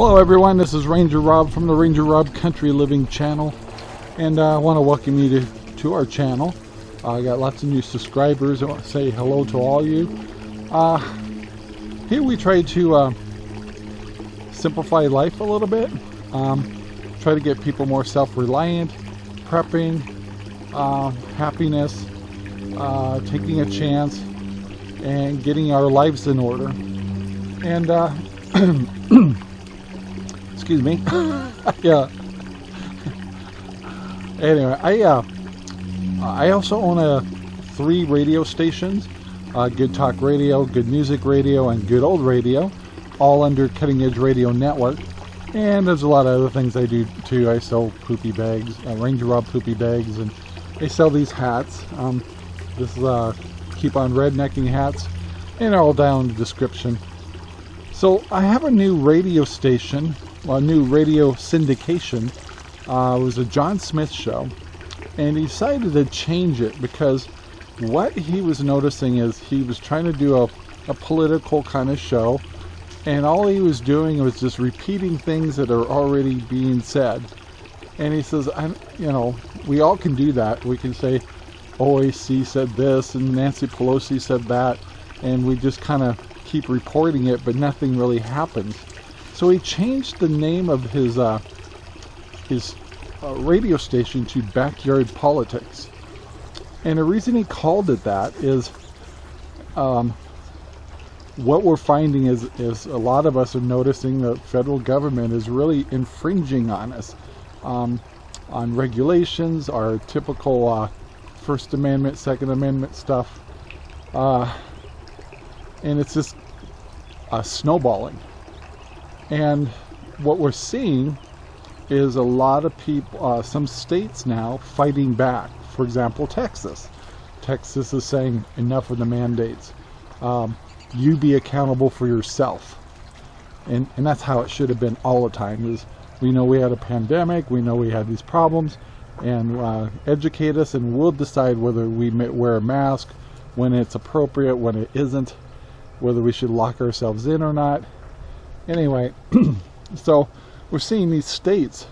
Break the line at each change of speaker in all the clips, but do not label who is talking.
Hello everyone, this is Ranger Rob from the Ranger Rob Country Living channel and uh, I want to welcome you to, to our channel. Uh, I got lots of new subscribers. I want to say hello to all you. Uh, here we try to uh, simplify life a little bit. Um, try to get people more self-reliant, prepping, uh, happiness, uh, taking a chance, and getting our lives in order. And excuse me. yeah. Anyway, I uh, I also own a three radio stations: uh, Good Talk Radio, Good Music Radio, and Good Old Radio, all under Cutting Edge Radio Network. And there's a lot of other things I do too. I sell poopy bags, uh, Ranger Rob poopy bags, and I sell these hats. Um, this is uh, keep on rednecking hats, and all down in the description. So I have a new radio station a new radio syndication. Uh, it was a John Smith show, and he decided to change it because what he was noticing is he was trying to do a, a political kind of show, and all he was doing was just repeating things that are already being said. And he says, I'm, you know, we all can do that. We can say, OAC said this, and Nancy Pelosi said that, and we just kind of keep reporting it, but nothing really happens. So he changed the name of his uh, his uh, radio station to Backyard Politics. And the reason he called it that is um, what we're finding is, is a lot of us are noticing the federal government is really infringing on us um, on regulations, our typical uh, First Amendment, Second Amendment stuff. Uh, and it's just uh, snowballing. And what we're seeing is a lot of people, uh, some states now fighting back. For example, Texas. Texas is saying enough of the mandates. Um, you be accountable for yourself. And, and that's how it should have been all the time is we know we had a pandemic, we know we had these problems, and uh, educate us and we'll decide whether we wear a mask, when it's appropriate, when it isn't, whether we should lock ourselves in or not, Anyway, so we're seeing these states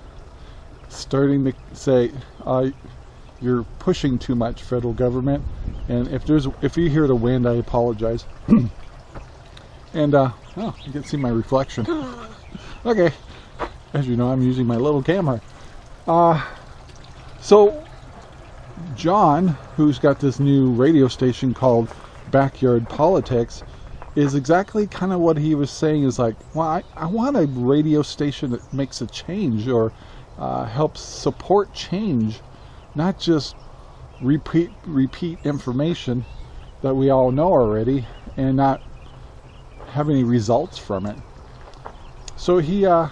starting to say, uh, you're pushing too much, federal government. And if there's, if you hear the wind, I apologize. and uh, oh, you can see my reflection. okay, as you know, I'm using my little camera. Uh, so John, who's got this new radio station called Backyard Politics, is exactly kind of what he was saying is like, well, I, I want a radio station that makes a change or uh, helps support change, not just repeat repeat information that we all know already and not have any results from it. So he uh,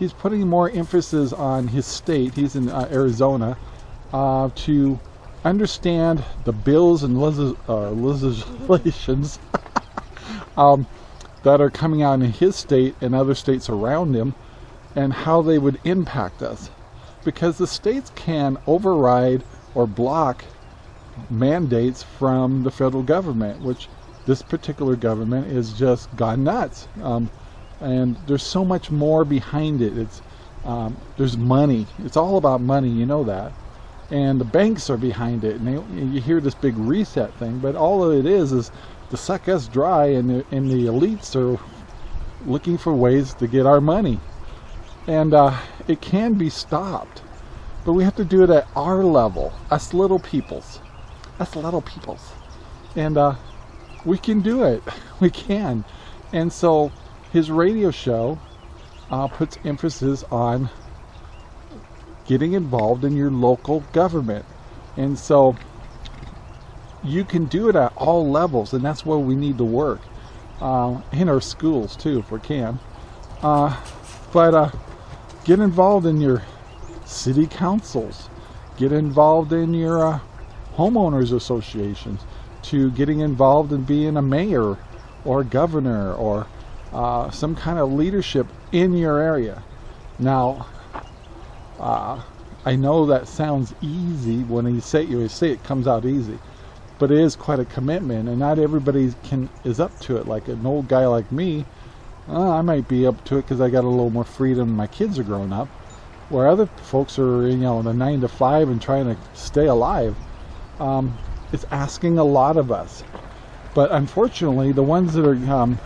he's putting more emphasis on his state. He's in uh, Arizona uh, to understand the bills and uh, legislations um, that are coming out in his state and other states around him and how they would impact us. Because the states can override or block mandates from the federal government, which this particular government is just gone nuts. Um, and there's so much more behind it. It's um, there's money. It's all about money. You know that. And the banks are behind it. And they, you hear this big reset thing, but all it is is to suck us dry and the, and the elites are looking for ways to get our money. And uh, it can be stopped. But we have to do it at our level, us little peoples. Us little peoples. And uh, we can do it. We can. And so his radio show uh, puts emphasis on getting involved in your local government. And so you can do it at all levels, and that's where we need to work. Uh, in our schools too, if we can. Uh, but uh, get involved in your city councils. Get involved in your uh, homeowners associations. To getting involved in being a mayor or governor or uh, some kind of leadership in your area. Now, I know that sounds easy when you say it, you say it comes out easy but it is quite a commitment and not everybody can is up to it like an old guy like me uh, I might be up to it because I got a little more freedom. My kids are growing up, where other folks are, you know, the nine to five and trying to stay alive. Um, it's asking a lot of us, but unfortunately, the ones that are um,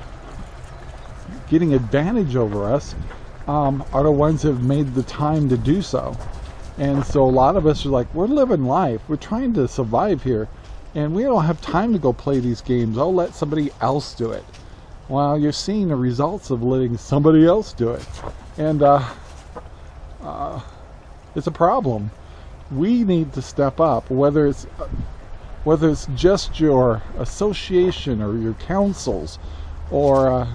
getting advantage over us um, are the ones that have made the time to do so. And so a lot of us are like, we're living life. We're trying to survive here. And we don't have time to go play these games. I'll let somebody else do it. Well, you're seeing the results of letting somebody else do it. And uh, uh, it's a problem. We need to step up, whether it's uh, whether it's just your association or your councils or uh,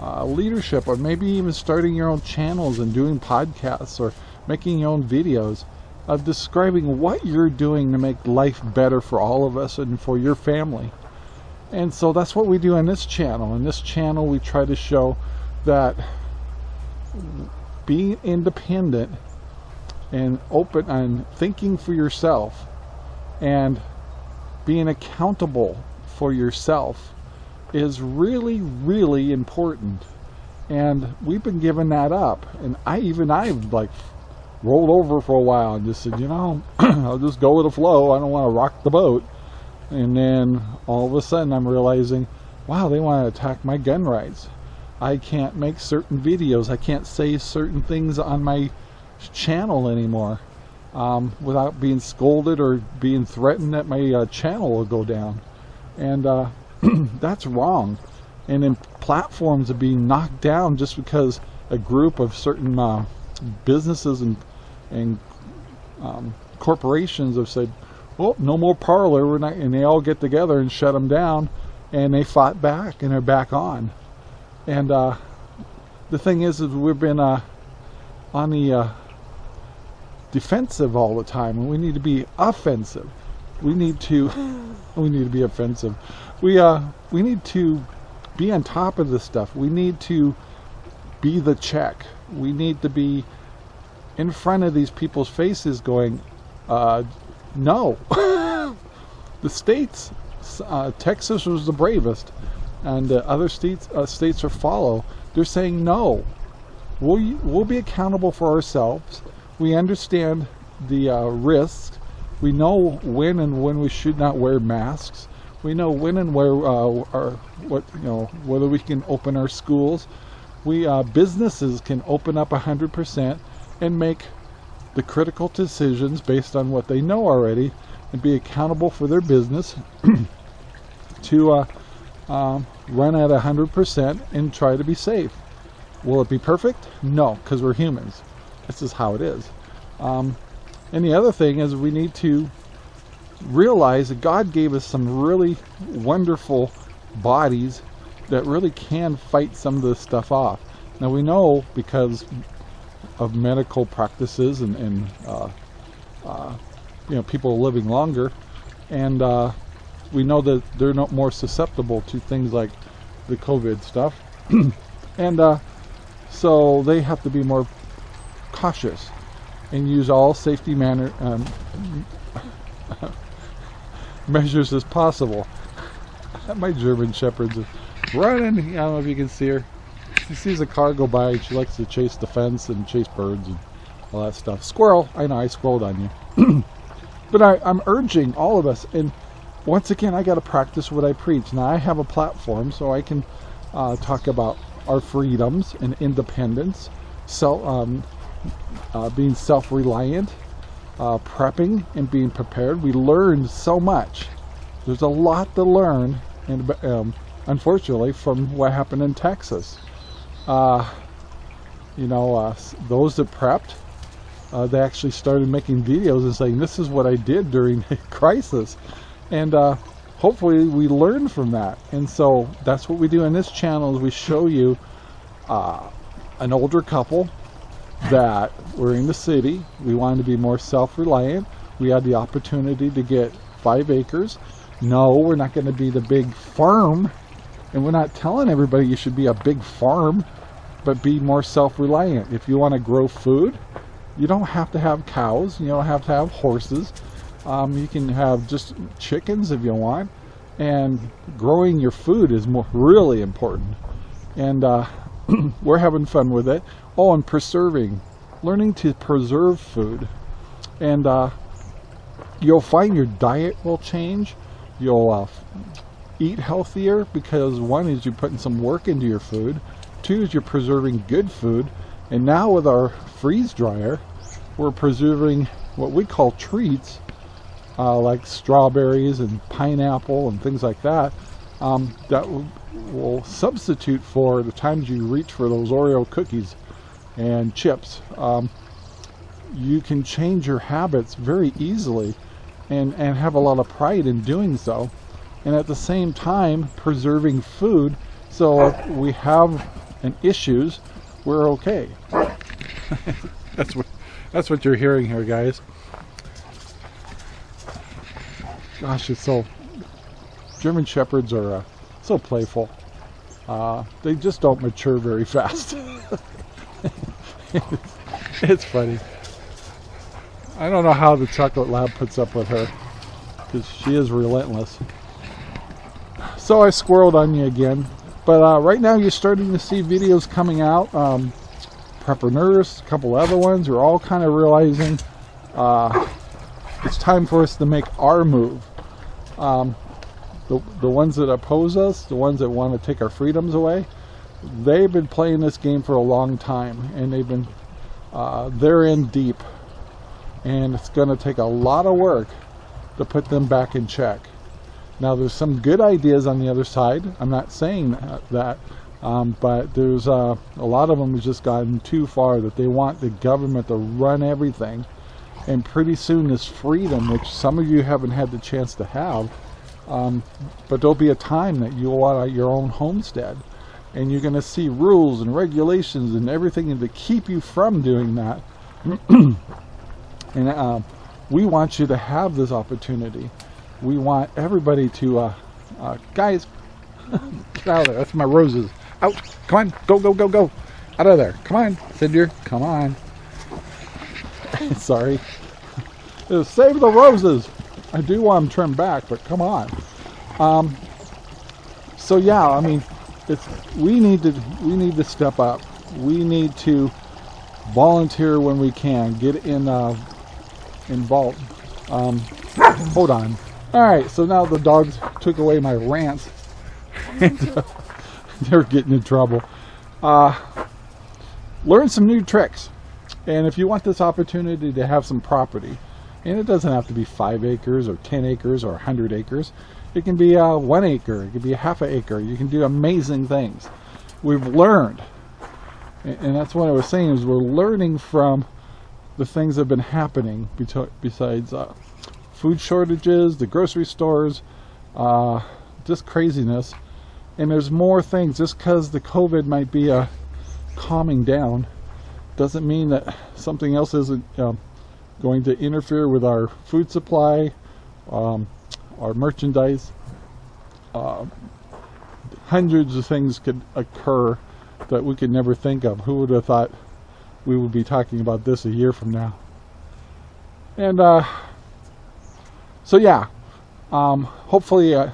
uh, leadership or maybe even starting your own channels and doing podcasts or making your own videos of describing what you're doing to make life better for all of us and for your family. And so that's what we do in this channel. In this channel, we try to show that being independent and open and thinking for yourself and being accountable for yourself is really, really important. And we've been giving that up. And I even I've like rolled over for a while and just said, you know, I'll just go with the flow. I don't want to rock the boat. And then all of a sudden I'm realizing, wow, they want to attack my gun rights. I can't make certain videos. I can't say certain things on my channel anymore um, without being scolded or being threatened that my uh, channel will go down. And uh, that's wrong. And then platforms are being knocked down just because a group of certain uh, businesses and and um, corporations have said, "Well, no more Parler," we're not, and they all get together and shut them down, and they fought back and they're back on. And uh, the thing is, is we've been uh, on the uh, defensive all the time, and we need to be offensive. We need to, we need to be offensive. We uh, we need to be on top of this stuff. We need to be the check. We need to be in front of these people's faces going, uh, no. the states, uh, Texas was the bravest, and uh, other states uh, states are follow. They're saying no. We'll, we'll be accountable for ourselves. We understand the uh, risks. We know when and when we should not wear masks. We know when and where uh, our, what you know whether we can open our schools. We businesses can open up 100% and make the critical decisions based on what they know already and be accountable for their business to uh, um, run at 100% and try to be safe. Will it be perfect? No, because we're humans. This is how it is. Um, and the other thing is we need to realize that God gave us some really wonderful bodies that really can fight some of this stuff off. Now we know because of medical practices and, and uh, uh, you know people living longer, and uh, we know that they're not more susceptible to things like the COVID stuff, and uh, so they have to be more cautious and use all safety manner um, measures as possible. My German Shepherd's running. I don't know if you can see her she sees a car go by, she likes to chase the fence and chase birds and all that stuff. Squirrel, I know I squirreled on you. but I, I'm urging all of us, and once again, I got to practice what I preach. Now, I have a platform, so I can uh, talk about our freedoms and independence, so, um, uh, being self-reliant, uh, prepping and being prepared. We learned so much. There's a lot to learn, and um, unfortunately, from what happened in Texas uh, you know, uh, those that prepped, uh, they actually started making videos and saying, this is what I did during a crisis. And uh, hopefully we learn from that. And so that's what we do in this channel is we show you uh, an older couple that were in the city. We wanted to be more self-reliant. We had the opportunity to get five acres. No, we're not going to be the big farm and we're not telling everybody you should be a big farm, but be more self-reliant. If you want to grow food, you don't have to have cows. You don't have to have horses. Um, you can have just chickens if you want. And growing your food is more really important. and uh, we're having fun with it. Oh, and preserving, learning to preserve food, and uh, you'll find your diet will change. You'll uh, eat healthier because one is you're putting some work into your food. Two is you're preserving good food. And now with our freeze dryer, we're preserving what we call treats, uh, like strawberries and pineapple and things like that, um, that will, substitute for the times you reach for those Oreo cookies and chips. Um, you can change your habits very easily and, and have a lot of pride in doing so. And at the same time, preserving food so if we have an issues, we're okay. that's what that's what you're hearing here, guys. Gosh, it's so German shepherds are uh, so playful. Uh, they just don't mature very fast. it's, it's funny. I don't know how the chocolate lab puts up with her because she is relentless. So I squirreled on you again. But uh, right now you're starting to see videos coming out. Um, Prepper Nurse, a couple other ones are all kind of realizing uh, it's time for us to make our move. Um, the, the ones that oppose us, the ones that want to take our freedoms away, they've been playing this game for a long time and they've been, uh, they're in deep. And it's going to take a lot of work to put them back in check. Now there's some good ideas on the other side. I'm not saying that, that um, but there's uh, a lot of them have just gotten too far that they want the government to run everything. And pretty soon this freedom, which some of you haven't had the chance to have, um, but there'll be a time that you'll want your own homestead. And you're going to see rules and regulations and everything to keep you from doing that. and uh, we want you to have this opportunity we want everybody to, uh, uh, guys, get out of there. That's my roses. Out. Come on. Go, go, go, go. Out of there. Come on, Cinder. Come on. Sorry. Save the roses. I do want them trimmed back, but come on. Um, so yeah, I mean, it's we need to we need to step up. We need to volunteer when we can. Get in uh, involved. Um, hold on. Alright, so now the dogs took away my rants. and uh, they're getting in trouble. Uh, learn some new tricks. And if you want this opportunity to have some property, and it doesn't have to be 5 acres or 10 acres or 100 acres. It can be uh, 1 acre, it can be a half an acre. You can do amazing things. We've learned, and that's what I was saying, is we're learning from the things that have been happening besides uh, food shortages, the grocery stores, uh, just craziness. And there's more things. Just because the COVID might be a uh, calming down, doesn't mean that something else isn't uh, going to interfere with our food supply, um, our merchandise. Uh, hundreds of things could occur that we could never think of. Who would have thought we would be talking about this a year from now? And uh, so yeah, um, hopefully uh,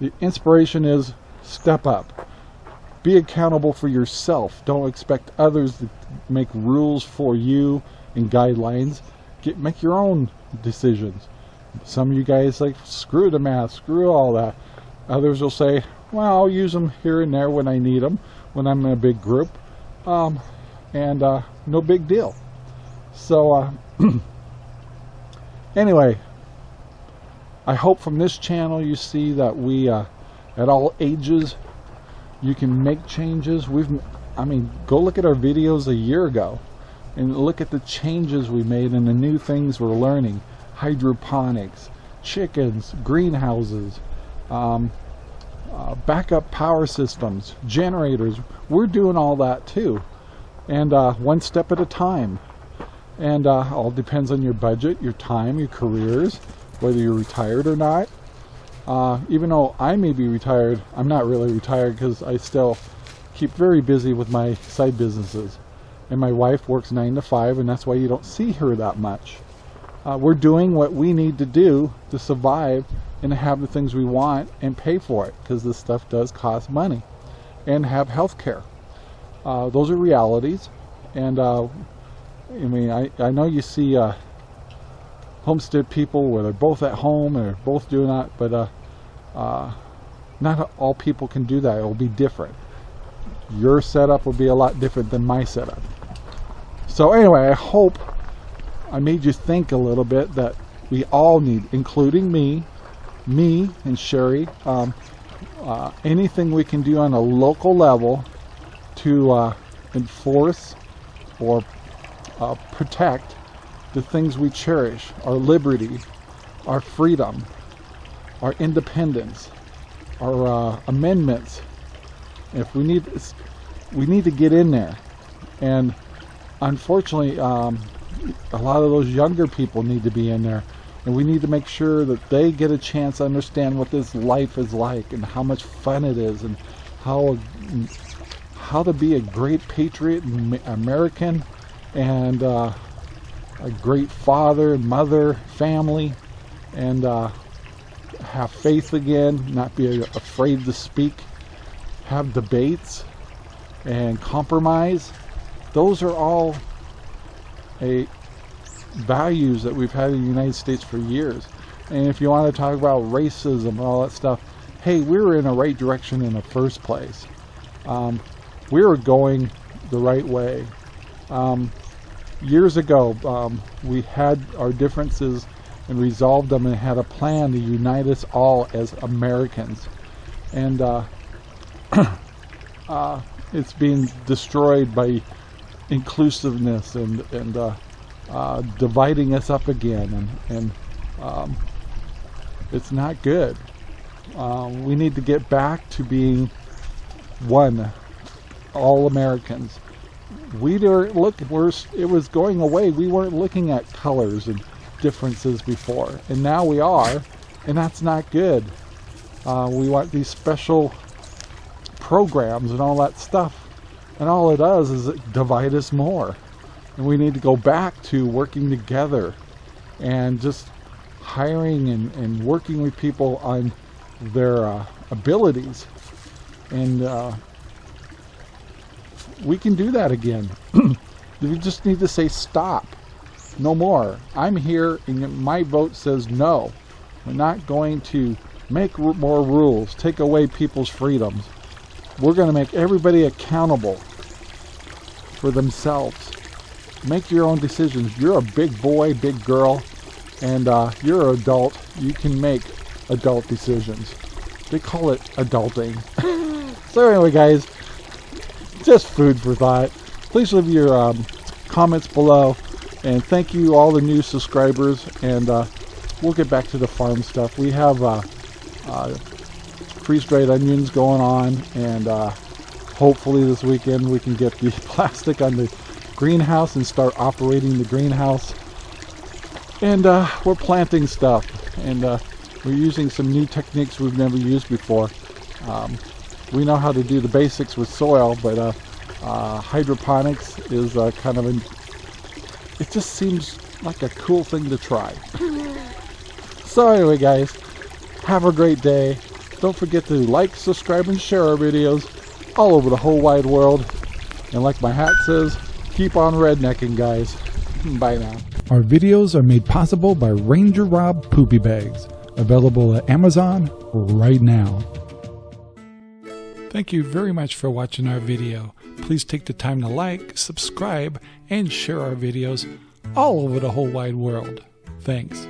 the inspiration is step up. Be accountable for yourself. Don't expect others to make rules for you and guidelines. Get make your own decisions. Some of you guys like screw the math, screw all that. Others will say, well, I'll use them here and there when I need them, when I'm in a big group, um, and uh, no big deal. So uh, anyway, I hope from this channel you see that we, uh, at all ages, you can make changes. We've, I mean, go look at our videos a year ago and look at the changes we made and the new things we're learning. Hydroponics, chickens, greenhouses, um, uh, backup power systems, generators. We're doing all that too. And uh, one step at a time. And uh, all depends on your budget, your time, your careers, whether you're retired or not. Uh, even though I may be retired, I'm not really retired because I still keep very busy with my side businesses. And my wife works 9 to 5 and that's why you don't see her that much. Uh, we're doing what we need to do to survive and have the things we want and pay for it because this stuff does cost money. and have health care. Uh, those are realities. And uh, I mean, I, I know you see uh, homestead people where they're both at home and they're both doing that, but uh, uh, not all people can do that. It will be different. Your setup will be a lot different than my setup. So anyway, I hope I made you think a little bit that we all need, including me, me and Sherry, um, uh, anything we can do on a local level to uh, enforce or uh, protect the things we cherish, our liberty, our freedom, our independence, our uh, amendments. If we need, we need to get in there. And unfortunately, um, a lot of those younger people need to be in there. And we need to make sure that they get a chance to understand what this life is like and how much fun it is and how how to be a great patriot American and uh, a great father, mother, family, and uh, have faith again, not be afraid to speak, have debates, and compromise. Those are all a values that we've had in the United States for years. And if you want to talk about racism and all that stuff, hey, we were in the right direction in the first place. Um, we were going the right way. Um, years ago, um, we had our differences and resolved them and had a plan to unite us all as Americans. And uh, uh, it's being destroyed by inclusiveness and, and uh, uh, dividing us up again. And, and um, it's not good. Um, we need to get back to being one, all Americans we weren't looking, we're, it was going away. We weren't looking at colors and differences before. And now we are, and that's not good. Uh, we want these special programs and all that stuff. And all it does is it divide us more. And we need to go back to working together and just hiring and, and working with people on their uh, abilities and uh, we can do that again. we just need to say stop. No more. I'm here and my vote says no. We're not going to make more rules, take away people's freedoms. We're going to make everybody accountable for themselves. Make your own decisions. You're a big boy, big girl, and uh, you're an adult. You can make adult decisions. They call it adulting. so anyway, guys, just food for thought. Please leave your um, comments below. And thank you all the new subscribers. And uh, we'll get back to the farm stuff. We have uh, uh, freeze-dried onions going on. And uh, hopefully this weekend we can get the plastic on the greenhouse and start operating the greenhouse. And uh, we're planting stuff. And uh, we're using some new techniques we've never used before. Um, we know how to do the basics with soil, but uh, uh, hydroponics is uh, kind of an, it just seems like a cool thing to try. so anyway guys, have a great day. Don't forget to like, subscribe, and share our videos all over the whole wide world. And like my hat says, keep on rednecking guys. Bye now. Our videos are made possible by Ranger Rob Poopy Bags, available at Amazon right now. Thank you very much for watching our video. Please take the time to like, subscribe, and share our videos all over the whole wide world. Thanks.